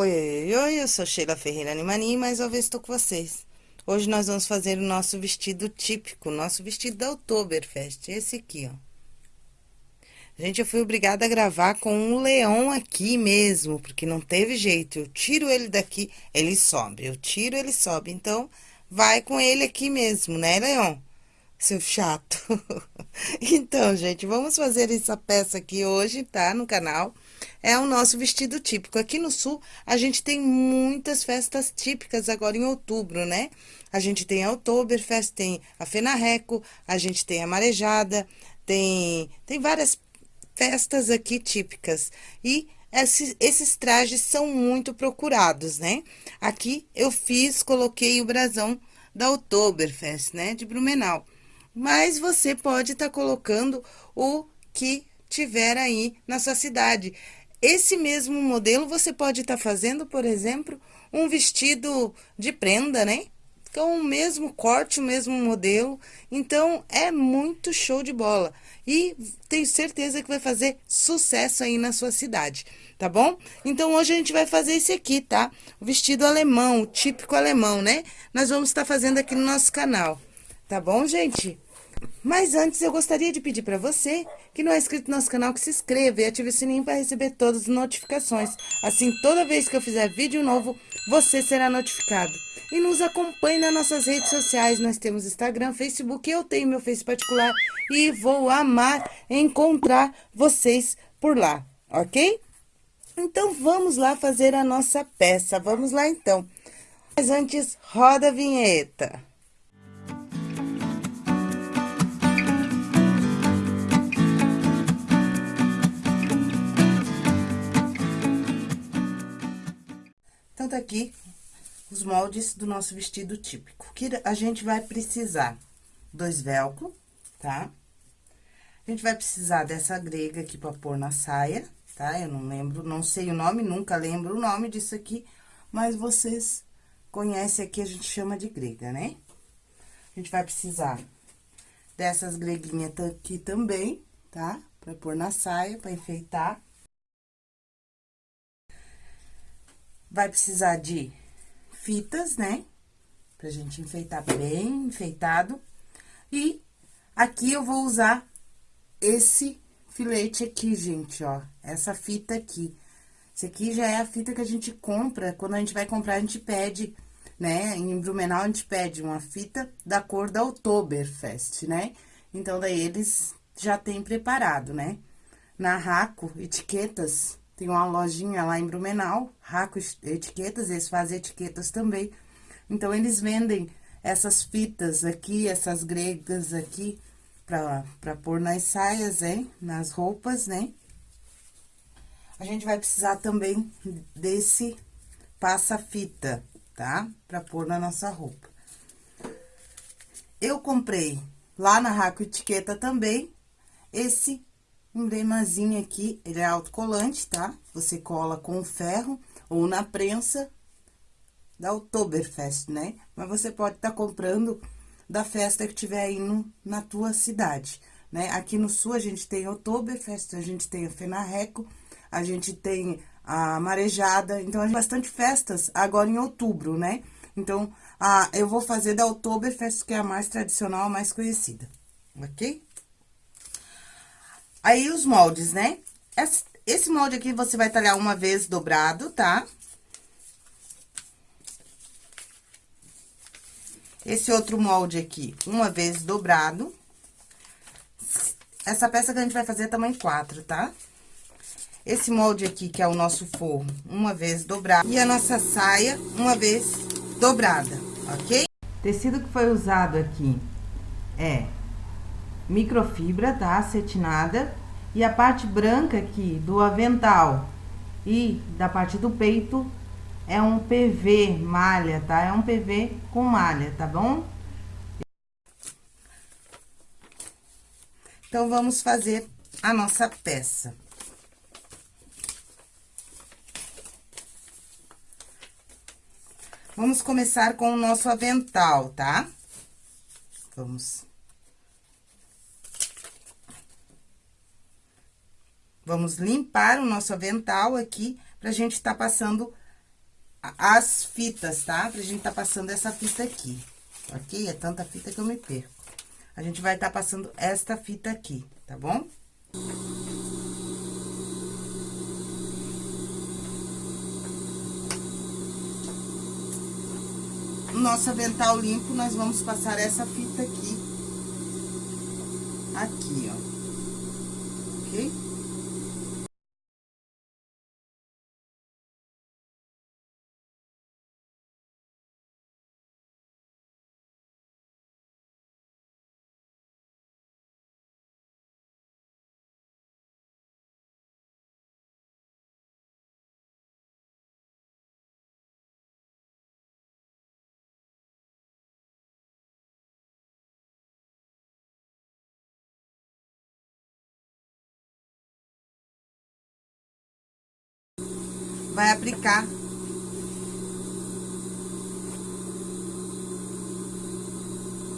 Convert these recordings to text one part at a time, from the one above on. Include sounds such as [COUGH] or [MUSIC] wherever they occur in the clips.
Oi, oi, oi, eu sou Sheila Ferreira Animani e mais uma vez estou com vocês. Hoje nós vamos fazer o nosso vestido típico, nosso vestido da Oktoberfest, esse aqui, ó. Gente, eu fui obrigada a gravar com um leão aqui mesmo, porque não teve jeito. Eu tiro ele daqui, ele sobe. Eu tiro, ele sobe. Então, vai com ele aqui mesmo, né, leão? Seu chato. [LAUGHS] então, gente, vamos fazer essa peça aqui hoje, tá? No canal é o nosso vestido típico. Aqui no sul, a gente tem muitas festas típicas agora em outubro, né? A gente tem a Oktoberfest, tem a Fenarreco, a gente tem a Marejada, tem, tem várias festas aqui típicas. E esses, esses trajes são muito procurados, né? Aqui eu fiz, coloquei o brasão da Oktoberfest, né? De Blumenau. Mas você pode estar tá colocando o que tiver aí na sua cidade. Esse mesmo modelo você pode estar tá fazendo, por exemplo, um vestido de prenda, né? Com o mesmo corte, o mesmo modelo. Então, é muito show de bola. E tenho certeza que vai fazer sucesso aí na sua cidade, tá bom? Então, hoje a gente vai fazer esse aqui, tá? O vestido alemão, o típico alemão, né? Nós vamos estar tá fazendo aqui no nosso canal, tá bom, gente? Mas antes, eu gostaria de pedir para você que não é inscrito no nosso canal que se inscreva e ative o sininho para receber todas as notificações. Assim, toda vez que eu fizer vídeo novo, você será notificado. E nos acompanhe nas nossas redes sociais. Nós temos Instagram, Facebook, eu tenho meu Face particular e vou amar encontrar vocês por lá, ok? Então, vamos lá fazer a nossa peça. Vamos lá, então. Mas antes, roda a vinheta. Aqui os moldes do nosso vestido típico. Que a gente vai precisar dois velcro, tá? A gente vai precisar dessa grega aqui pra pôr na saia, tá? Eu não lembro, não sei o nome, nunca lembro o nome disso aqui, mas vocês conhecem aqui, a gente chama de grega, né? A gente vai precisar dessas greguinhas aqui também, tá? Pra pôr na saia, pra enfeitar. Vai precisar de fitas, né? Pra gente enfeitar bem enfeitado. E aqui eu vou usar esse filete aqui, gente, ó. Essa fita aqui. Esse aqui já é a fita que a gente compra. Quando a gente vai comprar, a gente pede, né? Em Blumenau, a gente pede uma fita da cor da Oktoberfest, né? Então, daí eles já têm preparado, né? Na Raco, etiquetas, tem uma lojinha lá em Blumenau, Raco Etiquetas, eles fazem etiquetas também. Então, eles vendem essas fitas aqui, essas gregas aqui, pra, pra pôr nas saias, hein? Nas roupas, né? A gente vai precisar também desse passa-fita, tá? Pra pôr na nossa roupa. Eu comprei lá na Raco Etiqueta também esse emblemazinho aqui, ele é autocolante, tá? Você cola com ferro ou na prensa da Oktoberfest, né? Mas você pode estar tá comprando da festa que tiver aí no, na tua cidade, né? Aqui no sul a gente tem Oktoberfest, a gente tem a Fenarreco, a gente tem a Marejada, então a gente tem bastante festas agora em outubro, né? Então, a, eu vou fazer da Oktoberfest, que é a mais tradicional, a mais conhecida, ok? Aí, os moldes, né? Esse molde aqui, você vai talhar uma vez dobrado, tá? Esse outro molde aqui, uma vez dobrado. Essa peça que a gente vai fazer é tamanho 4, tá? Esse molde aqui, que é o nosso forro, uma vez dobrado. E a nossa saia, uma vez dobrada, ok? O tecido que foi usado aqui é microfibra, tá? Acetinada. E a parte branca aqui do avental e da parte do peito é um PV malha, tá? É um PV com malha, tá bom? Então, vamos fazer a nossa peça. Vamos começar com o nosso avental, tá? Vamos Vamos limpar o nosso avental aqui, pra gente tá passando as fitas, tá? Pra gente tá passando essa fita aqui, ok? É tanta fita que eu me perco. A gente vai tá passando esta fita aqui, tá bom? No nosso avental limpo, nós vamos passar essa fita aqui. Aqui, ó. Vai aplicar.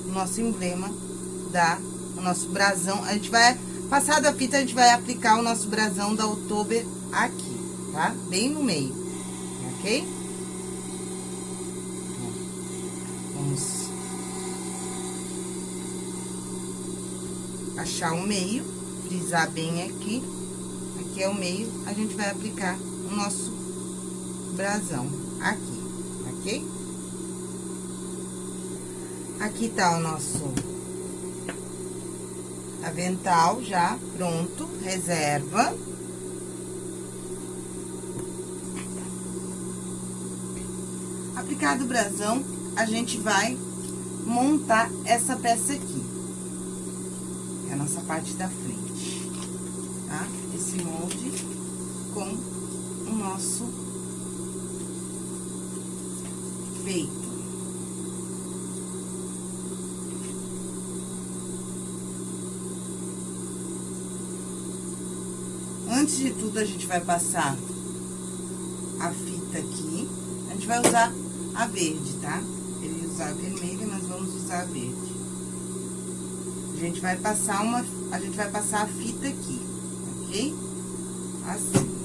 O nosso emblema da, o nosso brasão. A gente vai, passado a fita, a gente vai aplicar o nosso brasão da Oktober aqui, tá? Bem no meio, ok? Vamos achar o meio, frisar bem aqui. Aqui é o meio, a gente vai aplicar o nosso brasão aqui, ok? Aqui tá o nosso avental já pronto, reserva. Aplicado o brasão, a gente vai montar essa peça aqui. É a nossa parte da frente, tá? Esse molde com o nosso feito. Antes de tudo, a gente vai passar a fita aqui. A gente vai usar a verde, tá? Ele usar a vermelha, nós vamos usar a verde. A gente vai passar uma... A gente vai passar a fita aqui, ok? Assim.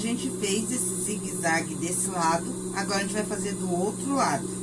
Gente fez esse zigue-zague desse lado, agora a gente vai fazer do outro lado.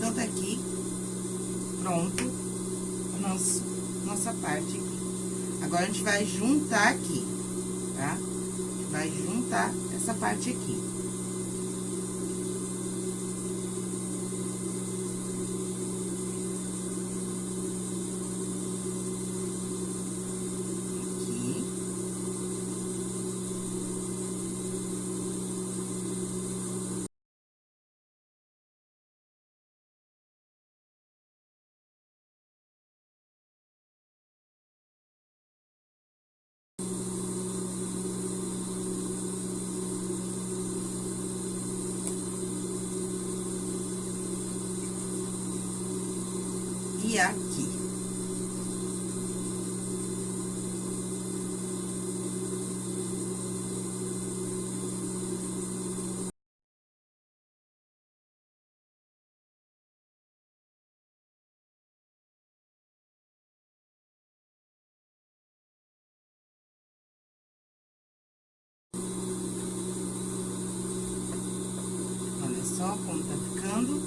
Daqui tá aqui, pronto, nosso, nossa parte aqui. Agora, a gente vai juntar aqui, tá? A gente vai juntar essa parte aqui.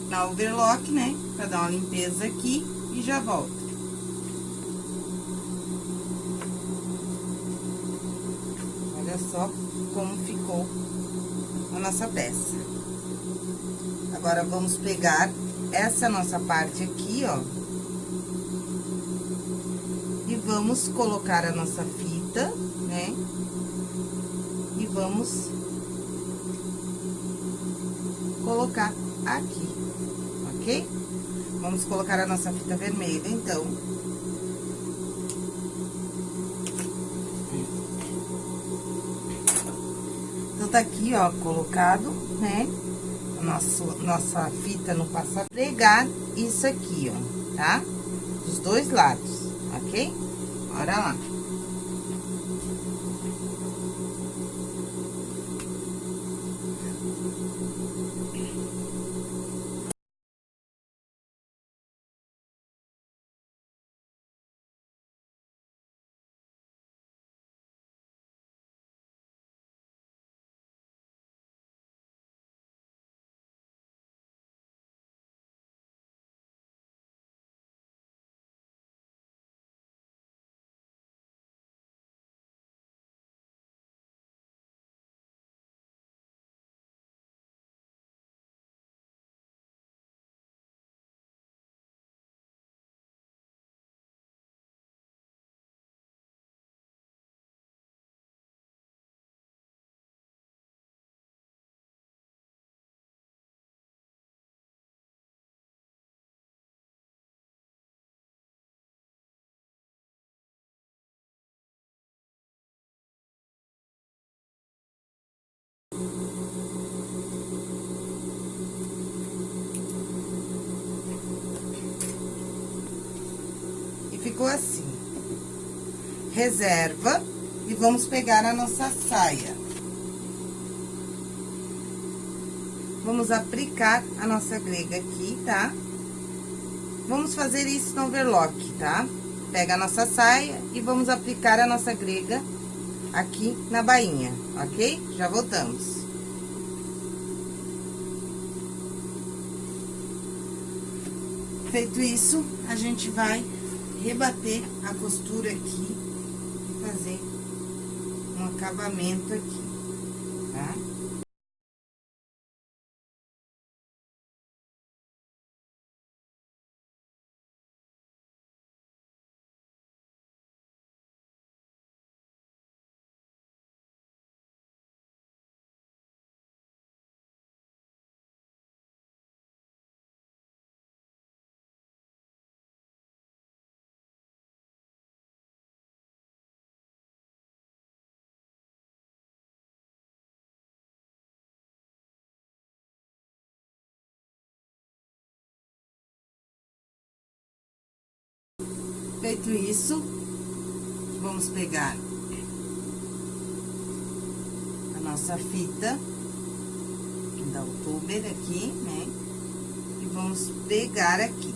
Na overlock, né? Pra dar uma limpeza aqui e já volto. Olha só como ficou a nossa peça. Agora, vamos pegar essa nossa parte aqui, ó. E vamos colocar a nossa fita, né? E vamos colocar aqui, Vamos colocar a nossa fita vermelha, então. Então, tá aqui, ó, colocado, né? Nosso, nossa fita no passa pregar isso aqui, ó, tá? Dos dois lados, ok? Bora lá. Ficou assim. Reserva e vamos pegar a nossa saia. Vamos aplicar a nossa grega aqui, tá? Vamos fazer isso no overlock, tá? Pega a nossa saia e vamos aplicar a nossa grega aqui na bainha, ok? Já voltamos. Feito isso, a gente vai rebater a costura aqui e fazer um acabamento aqui, tá? Feito isso, vamos pegar a nossa fita da outubro aqui, né? E vamos pegar aqui.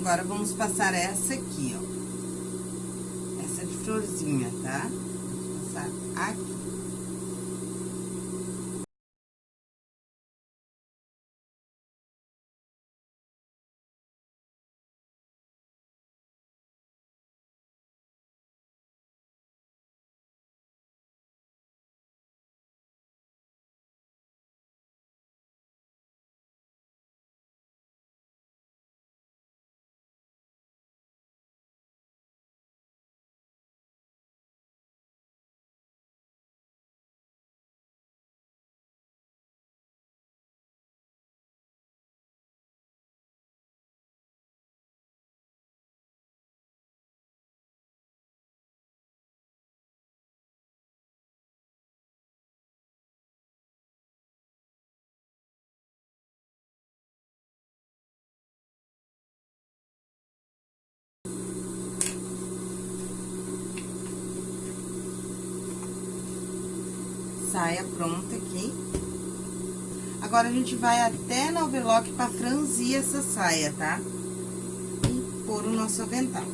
Agora, vamos passar essa aqui, ó. Essa de florzinha, tá? Passar aqui. Saia pronta aqui. Agora, a gente vai até na overlock pra franzir essa saia, tá? E pôr o nosso avental.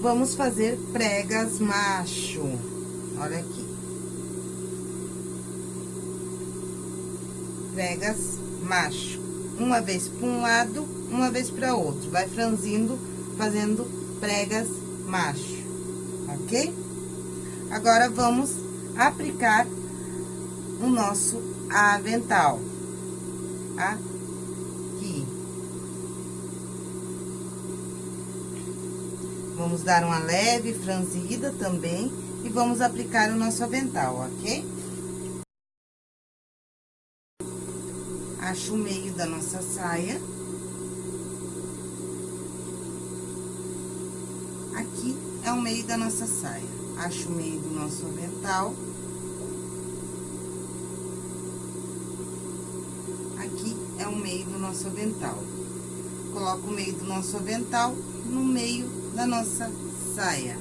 Vamos fazer pregas macho. Olha aqui. Pregas macho. Uma vez para um lado, uma vez para outro. Vai franzindo, fazendo pregas macho, ok? Agora, vamos aplicar o nosso avental. Aqui. Vamos dar uma leve franzida também e vamos aplicar o nosso avental, ok? Acho o meio da nossa saia. Aqui é o meio da nossa saia. Acho o meio do nosso avental. Aqui é o meio do nosso avental. Coloco o meio do nosso avental no meio da nossa saia.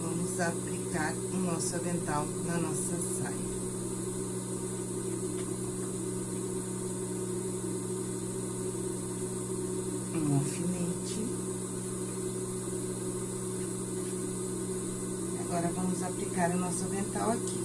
Vamos aplicar o nosso avental na nossa saia. Um alfinete. Agora, vamos aplicar o nosso avental aqui.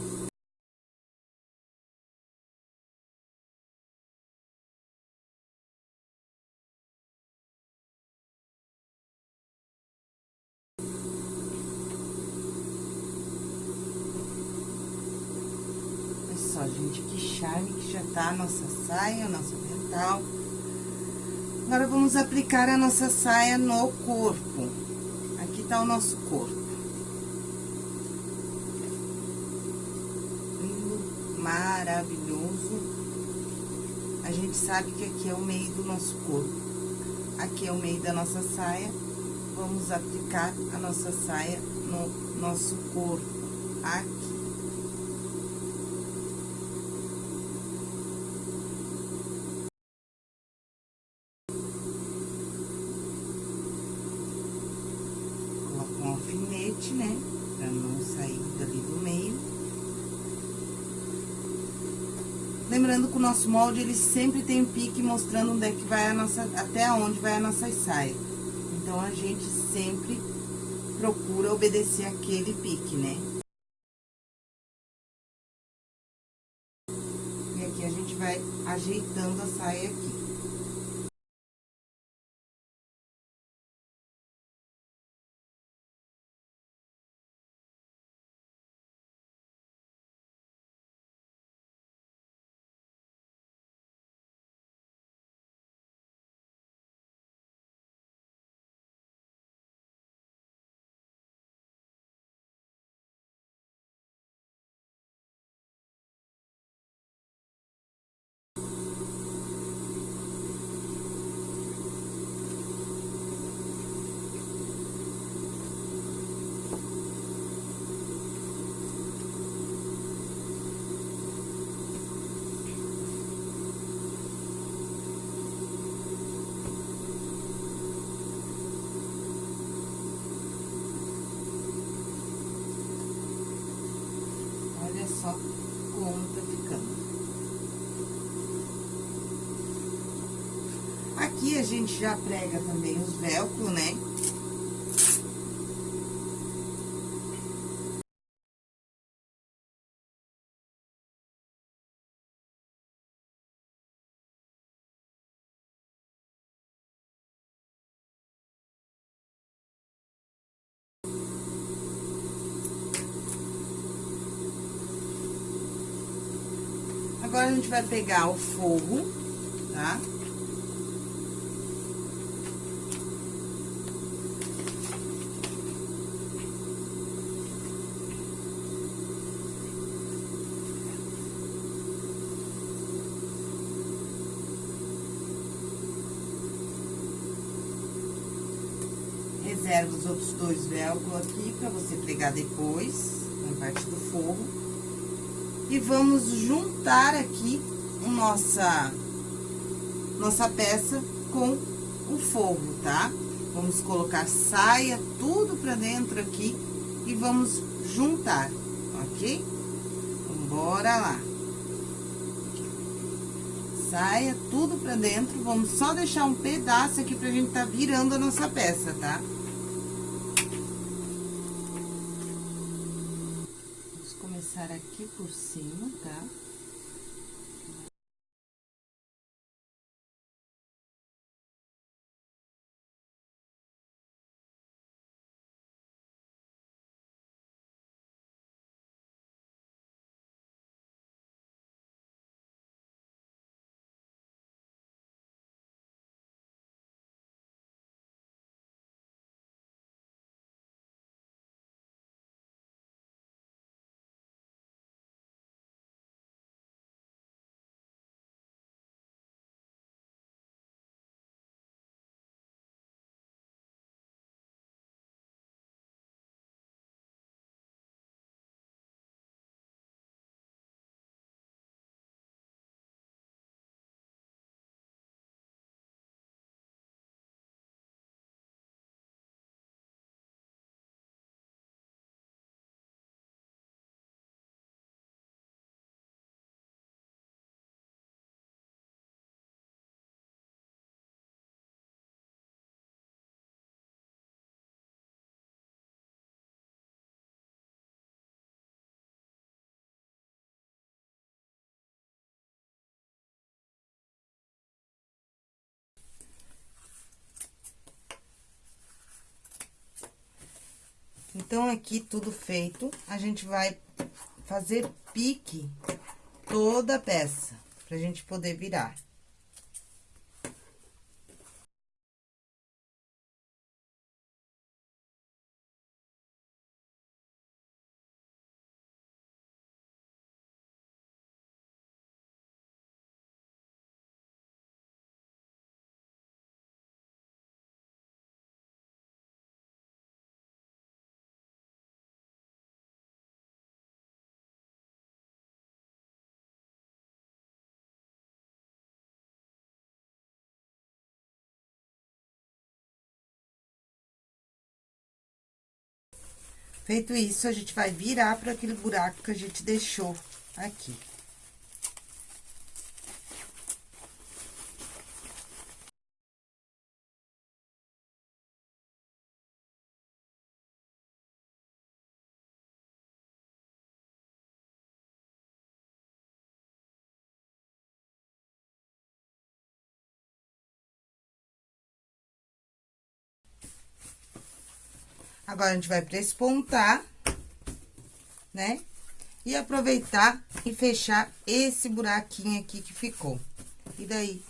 só, gente, que charme que já tá a nossa saia, o nosso avental. Agora, vamos aplicar a nossa saia no corpo. Aqui tá o nosso corpo. Maravilhoso. A gente sabe que aqui é o meio do nosso corpo. Aqui é o meio da nossa saia. Vamos aplicar a nossa saia no nosso corpo. Aqui. alfinete, né? Pra não sair dali do meio. Lembrando que o nosso molde, ele sempre tem um pique mostrando onde é que vai a nossa, até onde vai a nossa saia. Então, a gente sempre procura obedecer aquele pique, né? E aqui a gente vai ajeitando a saia aqui. só como tá ficando. A gente já prega também os velcro, né? Agora, a gente vai pegar o forro, tá? Reserva os outros dois velcro aqui pra você pregar depois, na parte do forro. E vamos juntar aqui nossa, nossa peça com o forro, tá? Vamos colocar saia, tudo pra dentro aqui e vamos juntar, ok? Bora lá. Saia tudo pra dentro, vamos só deixar um pedaço aqui pra gente tá virando a nossa peça, tá? Começar aqui por cima, tá? Então, aqui tudo feito, a gente vai fazer pique toda a peça, pra gente poder virar. Feito isso, a gente vai virar para aquele buraco que a gente deixou aqui. Agora, a gente vai prespontar, né? E aproveitar e fechar esse buraquinho aqui que ficou. E daí,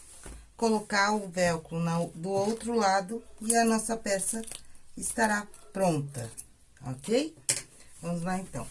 colocar o velcro na, do outro lado e a nossa peça estará pronta, ok? Vamos lá, então.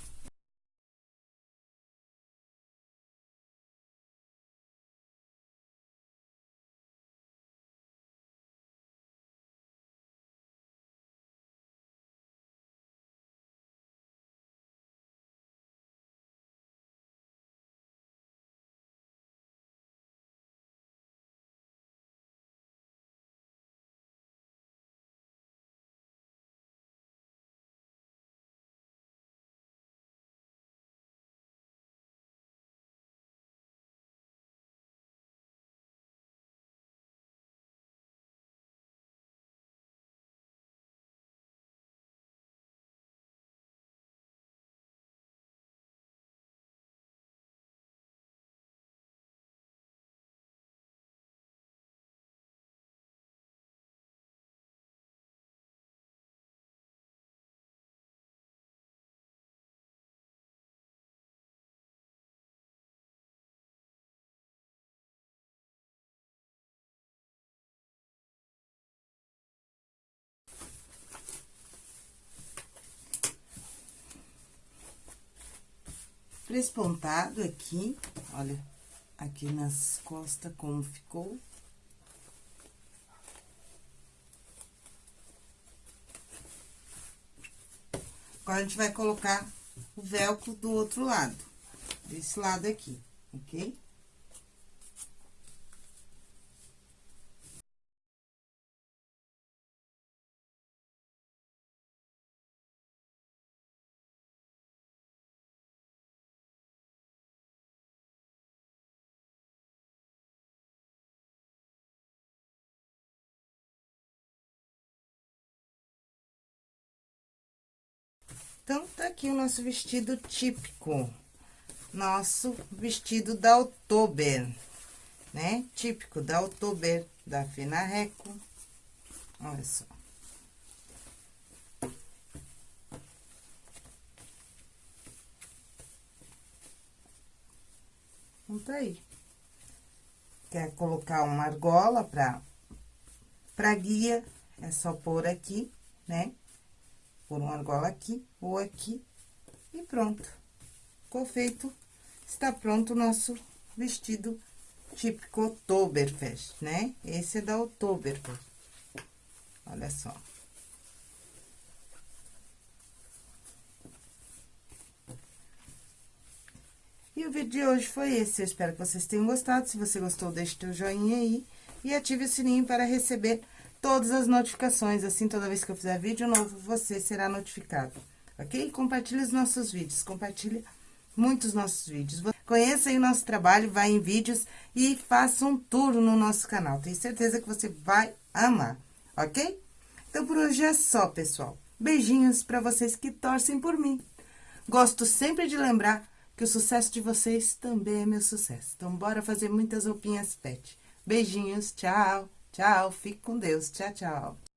Prespontado aqui, olha, aqui nas costas como ficou. Agora, a gente vai colocar o velcro do outro lado, desse lado aqui, ok? Então, tá aqui o nosso vestido típico. Nosso vestido da Oktober, né? Típico da Oktober, da Fina Reco. Olha só. Então, tá aí. Quer colocar uma argola pra, pra guia, é só pôr aqui, né? Pôr uma argola aqui ou aqui e pronto. Ficou feito. Está pronto o nosso vestido típico Oktoberfest, né? Esse é da Oktoberfest. Olha só. E o vídeo de hoje foi esse. Eu espero que vocês tenham gostado. Se você gostou, deixe seu joinha aí. E ative o sininho para receber todas as notificações. Assim, toda vez que eu fizer vídeo novo, você será notificado. Ok? Compartilhe os nossos vídeos. Compartilhe muitos nossos vídeos. Conheça o nosso trabalho, vá em vídeos e faça um tour no nosso canal. Tenho certeza que você vai amar, ok? Então, por hoje é só, pessoal. Beijinhos para vocês que torcem por mim. Gosto sempre de lembrar que o sucesso de vocês também é meu sucesso. Então, bora fazer muitas roupinhas pet. Beijinhos, tchau, tchau, fique com Deus, tchau, tchau.